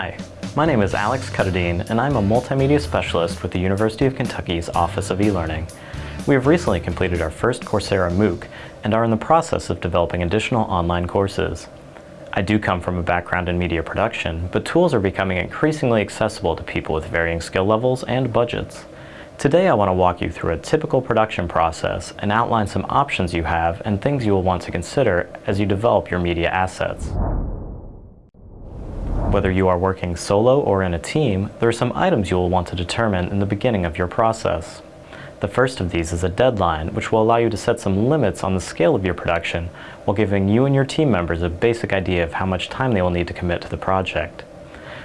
Hi, my name is Alex Cuttadine and I'm a multimedia specialist with the University of Kentucky's Office of E-Learning. We have recently completed our first Coursera MOOC and are in the process of developing additional online courses. I do come from a background in media production, but tools are becoming increasingly accessible to people with varying skill levels and budgets. Today I want to walk you through a typical production process and outline some options you have and things you will want to consider as you develop your media assets. Whether you are working solo or in a team, there are some items you will want to determine in the beginning of your process. The first of these is a deadline, which will allow you to set some limits on the scale of your production while giving you and your team members a basic idea of how much time they will need to commit to the project.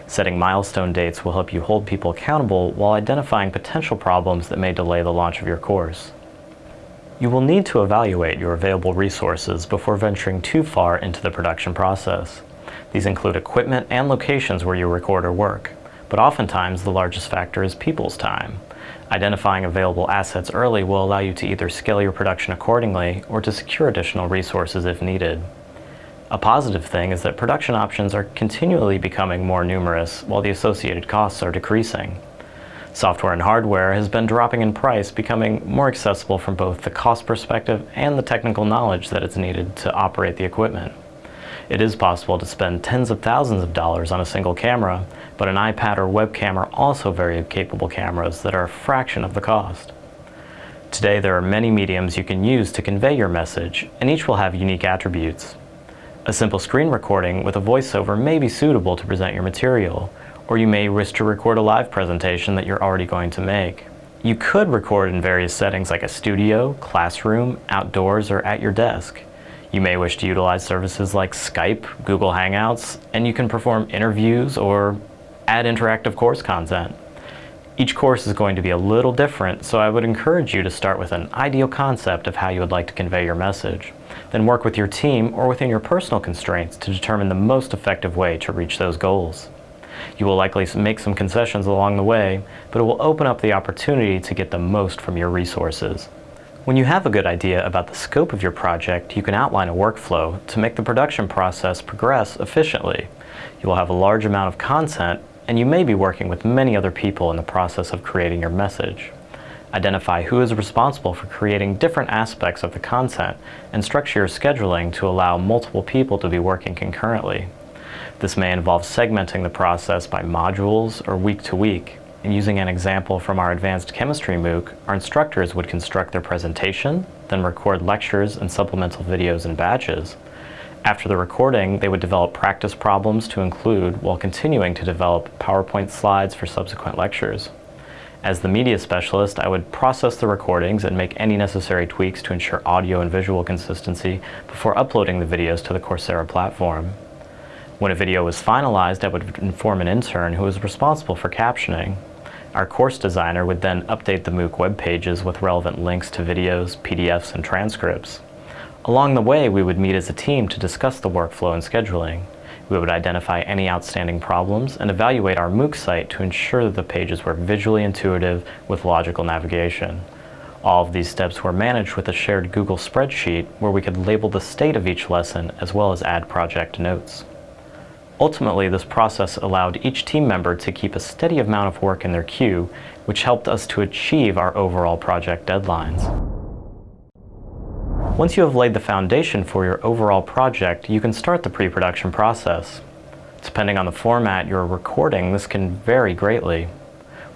Setting milestone dates will help you hold people accountable while identifying potential problems that may delay the launch of your course. You will need to evaluate your available resources before venturing too far into the production process. These include equipment and locations where you record or work, but oftentimes the largest factor is people's time. Identifying available assets early will allow you to either scale your production accordingly or to secure additional resources if needed. A positive thing is that production options are continually becoming more numerous while the associated costs are decreasing. Software and hardware has been dropping in price, becoming more accessible from both the cost perspective and the technical knowledge that is needed to operate the equipment. It is possible to spend tens of thousands of dollars on a single camera, but an iPad or webcam are also very capable cameras that are a fraction of the cost. Today there are many mediums you can use to convey your message, and each will have unique attributes. A simple screen recording with a voiceover may be suitable to present your material, or you may wish to record a live presentation that you're already going to make. You could record in various settings like a studio, classroom, outdoors, or at your desk. You may wish to utilize services like Skype, Google Hangouts, and you can perform interviews or add interactive course content. Each course is going to be a little different, so I would encourage you to start with an ideal concept of how you would like to convey your message. Then work with your team or within your personal constraints to determine the most effective way to reach those goals. You will likely make some concessions along the way, but it will open up the opportunity to get the most from your resources. When you have a good idea about the scope of your project, you can outline a workflow to make the production process progress efficiently. You will have a large amount of content and you may be working with many other people in the process of creating your message. Identify who is responsible for creating different aspects of the content and structure your scheduling to allow multiple people to be working concurrently. This may involve segmenting the process by modules or week to week. And using an example from our Advanced Chemistry MOOC, our instructors would construct their presentation, then record lectures and supplemental videos in batches, after the recording, they would develop practice problems to include while continuing to develop PowerPoint slides for subsequent lectures. As the media specialist, I would process the recordings and make any necessary tweaks to ensure audio and visual consistency before uploading the videos to the Coursera platform. When a video was finalized, I would inform an intern who was responsible for captioning. Our course designer would then update the MOOC web pages with relevant links to videos, PDFs, and transcripts. Along the way, we would meet as a team to discuss the workflow and scheduling. We would identify any outstanding problems and evaluate our MOOC site to ensure that the pages were visually intuitive with logical navigation. All of these steps were managed with a shared Google spreadsheet where we could label the state of each lesson as well as add project notes. Ultimately, this process allowed each team member to keep a steady amount of work in their queue, which helped us to achieve our overall project deadlines. Once you have laid the foundation for your overall project, you can start the pre-production process. Depending on the format you're recording, this can vary greatly.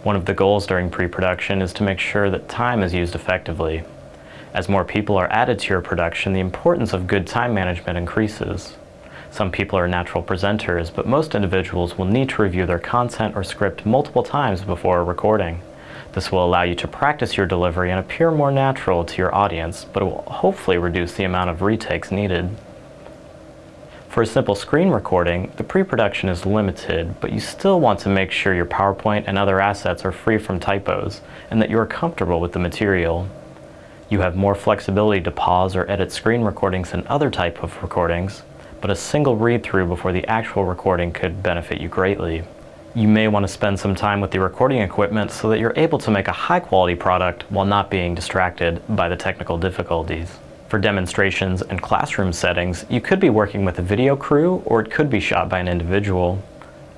One of the goals during pre-production is to make sure that time is used effectively. As more people are added to your production, the importance of good time management increases. Some people are natural presenters, but most individuals will need to review their content or script multiple times before recording. This will allow you to practice your delivery and appear more natural to your audience, but it will hopefully reduce the amount of retakes needed. For a simple screen recording, the pre-production is limited, but you still want to make sure your PowerPoint and other assets are free from typos, and that you are comfortable with the material. You have more flexibility to pause or edit screen recordings than other type of recordings, but a single read-through before the actual recording could benefit you greatly you may want to spend some time with the recording equipment so that you're able to make a high quality product while not being distracted by the technical difficulties. For demonstrations and classroom settings, you could be working with a video crew or it could be shot by an individual.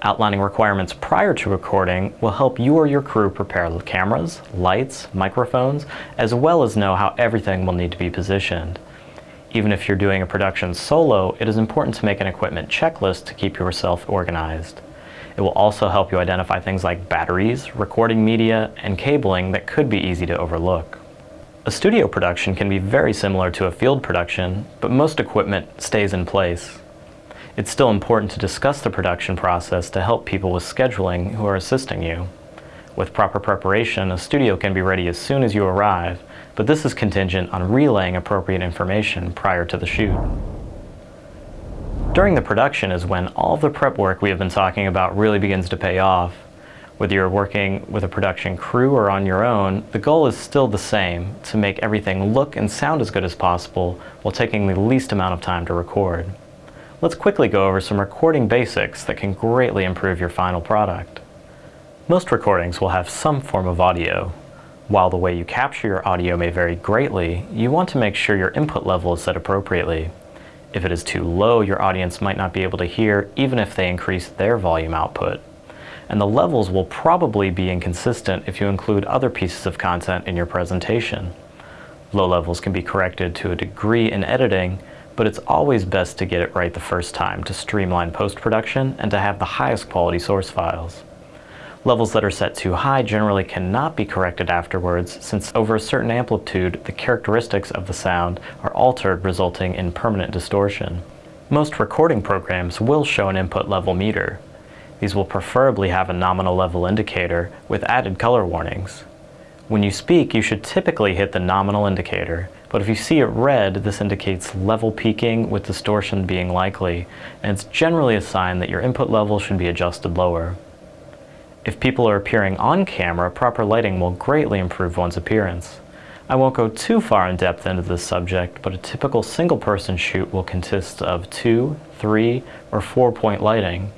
Outlining requirements prior to recording will help you or your crew prepare the cameras, lights, microphones, as well as know how everything will need to be positioned. Even if you're doing a production solo, it is important to make an equipment checklist to keep yourself organized. It will also help you identify things like batteries, recording media, and cabling that could be easy to overlook. A studio production can be very similar to a field production, but most equipment stays in place. It's still important to discuss the production process to help people with scheduling who are assisting you. With proper preparation, a studio can be ready as soon as you arrive, but this is contingent on relaying appropriate information prior to the shoot. During the production is when all the prep work we have been talking about really begins to pay off. Whether you're working with a production crew or on your own, the goal is still the same, to make everything look and sound as good as possible while taking the least amount of time to record. Let's quickly go over some recording basics that can greatly improve your final product. Most recordings will have some form of audio. While the way you capture your audio may vary greatly, you want to make sure your input level is set appropriately. If it is too low, your audience might not be able to hear even if they increase their volume output. And the levels will probably be inconsistent if you include other pieces of content in your presentation. Low levels can be corrected to a degree in editing, but it's always best to get it right the first time to streamline post-production and to have the highest quality source files. Levels that are set too high generally cannot be corrected afterwards since over a certain amplitude the characteristics of the sound are altered resulting in permanent distortion. Most recording programs will show an input level meter. These will preferably have a nominal level indicator with added color warnings. When you speak, you should typically hit the nominal indicator, but if you see it red, this indicates level peaking with distortion being likely, and it's generally a sign that your input level should be adjusted lower. If people are appearing on camera, proper lighting will greatly improve one's appearance. I won't go too far in depth into this subject, but a typical single person shoot will consist of two, three, or four point lighting.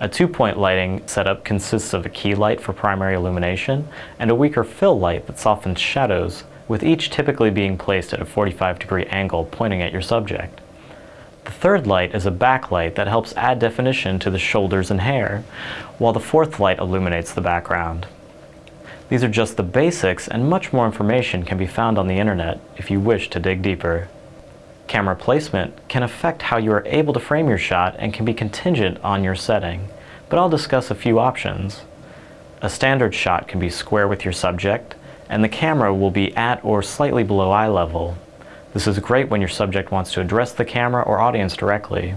A two-point lighting setup consists of a key light for primary illumination and a weaker fill light that softens shadows, with each typically being placed at a 45 degree angle pointing at your subject. The third light is a backlight that helps add definition to the shoulders and hair, while the fourth light illuminates the background. These are just the basics and much more information can be found on the internet if you wish to dig deeper. Camera placement can affect how you are able to frame your shot and can be contingent on your setting, but I'll discuss a few options. A standard shot can be square with your subject, and the camera will be at or slightly below eye level. This is great when your subject wants to address the camera or audience directly.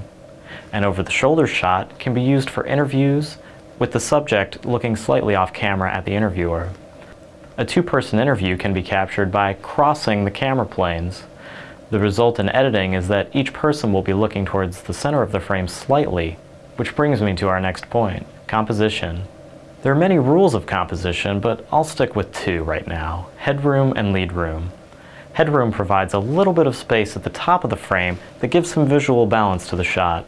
An over-the-shoulder shot can be used for interviews with the subject looking slightly off camera at the interviewer. A two-person interview can be captured by crossing the camera planes. The result in editing is that each person will be looking towards the center of the frame slightly, which brings me to our next point, composition. There are many rules of composition, but I'll stick with two right now, headroom and lead room. Headroom provides a little bit of space at the top of the frame that gives some visual balance to the shot.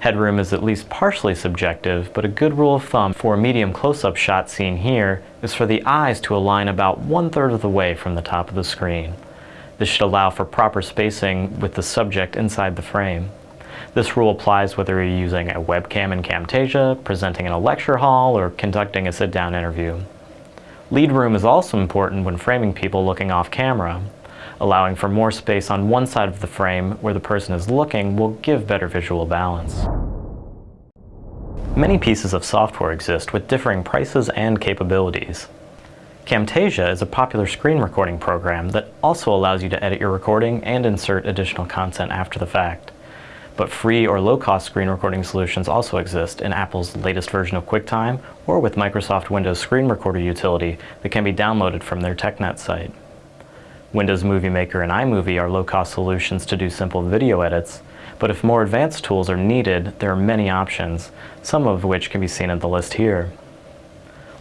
Headroom is at least partially subjective, but a good rule of thumb for a medium close-up shot seen here is for the eyes to align about one-third of the way from the top of the screen. This should allow for proper spacing with the subject inside the frame. This rule applies whether you're using a webcam in Camtasia, presenting in a lecture hall, or conducting a sit-down interview. Lead room is also important when framing people looking off camera. Allowing for more space on one side of the frame where the person is looking will give better visual balance. Many pieces of software exist with differing prices and capabilities. Camtasia is a popular screen recording program that also allows you to edit your recording and insert additional content after the fact. But free or low-cost screen recording solutions also exist in Apple's latest version of QuickTime or with Microsoft Windows Screen Recorder utility that can be downloaded from their TechNet site. Windows Movie Maker and iMovie are low-cost solutions to do simple video edits, but if more advanced tools are needed, there are many options, some of which can be seen in the list here.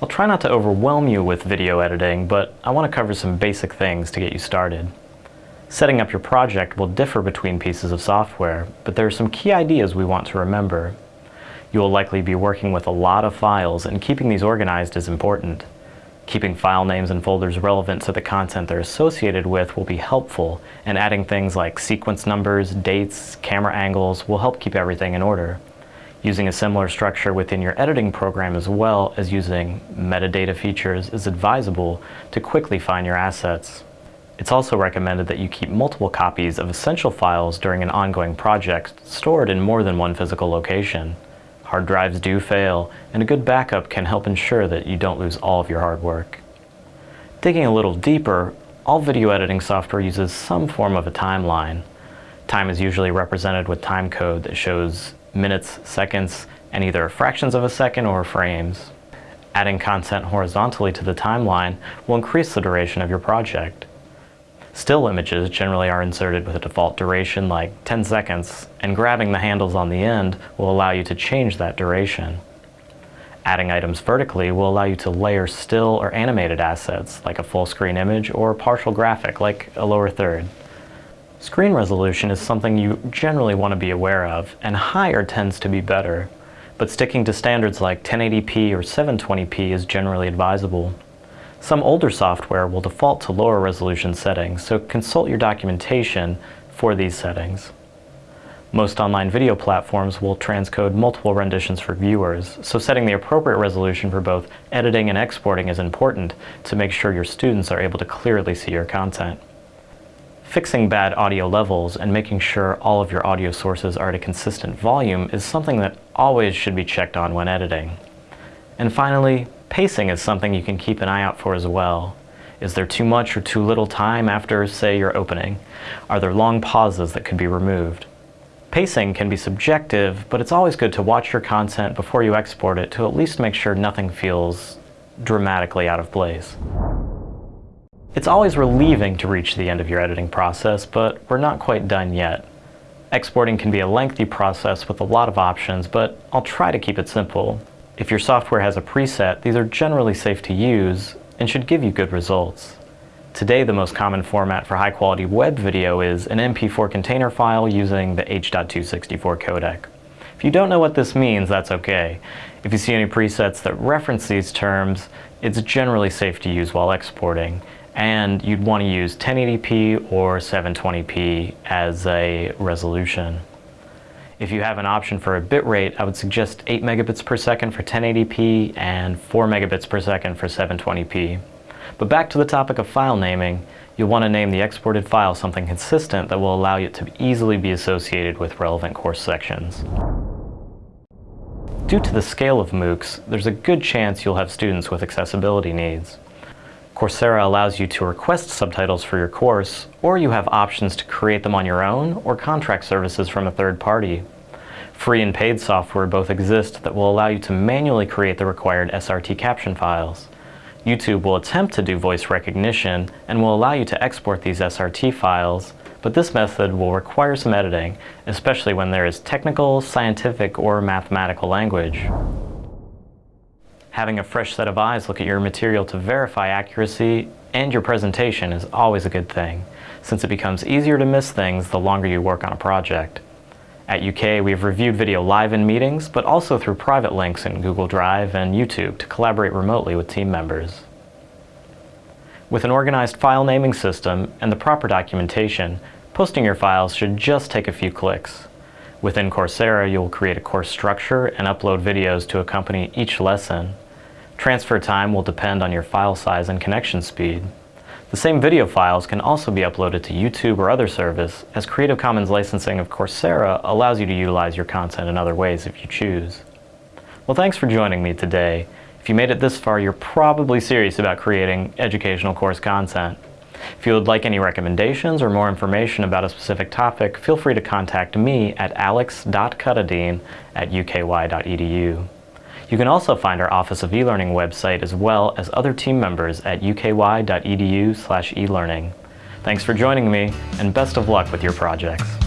I'll try not to overwhelm you with video editing, but I want to cover some basic things to get you started. Setting up your project will differ between pieces of software, but there are some key ideas we want to remember. You will likely be working with a lot of files, and keeping these organized is important. Keeping file names and folders relevant to the content they're associated with will be helpful, and adding things like sequence numbers, dates, camera angles will help keep everything in order. Using a similar structure within your editing program as well as using metadata features is advisable to quickly find your assets. It's also recommended that you keep multiple copies of essential files during an ongoing project stored in more than one physical location. Hard drives do fail, and a good backup can help ensure that you don't lose all of your hard work. Digging a little deeper, all video editing software uses some form of a timeline. Time is usually represented with time code that shows minutes, seconds, and either fractions of a second or frames. Adding content horizontally to the timeline will increase the duration of your project. Still images generally are inserted with a default duration like 10 seconds, and grabbing the handles on the end will allow you to change that duration. Adding items vertically will allow you to layer still or animated assets like a full screen image or partial graphic like a lower third. Screen resolution is something you generally want to be aware of, and higher tends to be better, but sticking to standards like 1080p or 720p is generally advisable. Some older software will default to lower resolution settings, so consult your documentation for these settings. Most online video platforms will transcode multiple renditions for viewers, so setting the appropriate resolution for both editing and exporting is important to make sure your students are able to clearly see your content. Fixing bad audio levels and making sure all of your audio sources are at a consistent volume is something that always should be checked on when editing. And finally, Pacing is something you can keep an eye out for as well. Is there too much or too little time after, say, your opening? Are there long pauses that could be removed? Pacing can be subjective, but it's always good to watch your content before you export it to at least make sure nothing feels dramatically out of place. It's always relieving to reach the end of your editing process, but we're not quite done yet. Exporting can be a lengthy process with a lot of options, but I'll try to keep it simple. If your software has a preset, these are generally safe to use and should give you good results. Today, the most common format for high-quality web video is an MP4 container file using the H.264 codec. If you don't know what this means, that's okay. If you see any presets that reference these terms, it's generally safe to use while exporting, and you'd want to use 1080p or 720p as a resolution. If you have an option for a bit rate, I would suggest 8 megabits per second for 1080p and 4 megabits per second for 720p. But back to the topic of file naming, you'll want to name the exported file something consistent that will allow it to easily be associated with relevant course sections. Due to the scale of MOOCs, there's a good chance you'll have students with accessibility needs. Coursera allows you to request subtitles for your course, or you have options to create them on your own or contract services from a third party. Free and paid software both exist that will allow you to manually create the required SRT caption files. YouTube will attempt to do voice recognition and will allow you to export these SRT files, but this method will require some editing, especially when there is technical, scientific, or mathematical language. Having a fresh set of eyes look at your material to verify accuracy and your presentation is always a good thing, since it becomes easier to miss things the longer you work on a project. At UK, we've reviewed video live in meetings, but also through private links in Google Drive and YouTube to collaborate remotely with team members. With an organized file naming system and the proper documentation, posting your files should just take a few clicks. Within Coursera, you'll create a course structure and upload videos to accompany each lesson. Transfer time will depend on your file size and connection speed. The same video files can also be uploaded to YouTube or other service, as Creative Commons licensing of Coursera allows you to utilize your content in other ways if you choose. Well, thanks for joining me today. If you made it this far, you're probably serious about creating educational course content. If you would like any recommendations or more information about a specific topic, feel free to contact me at alex.cuttadine at uky.edu. You can also find our Office of eLearning website as well as other team members at uky.edu slash elearning. Thanks for joining me, and best of luck with your projects.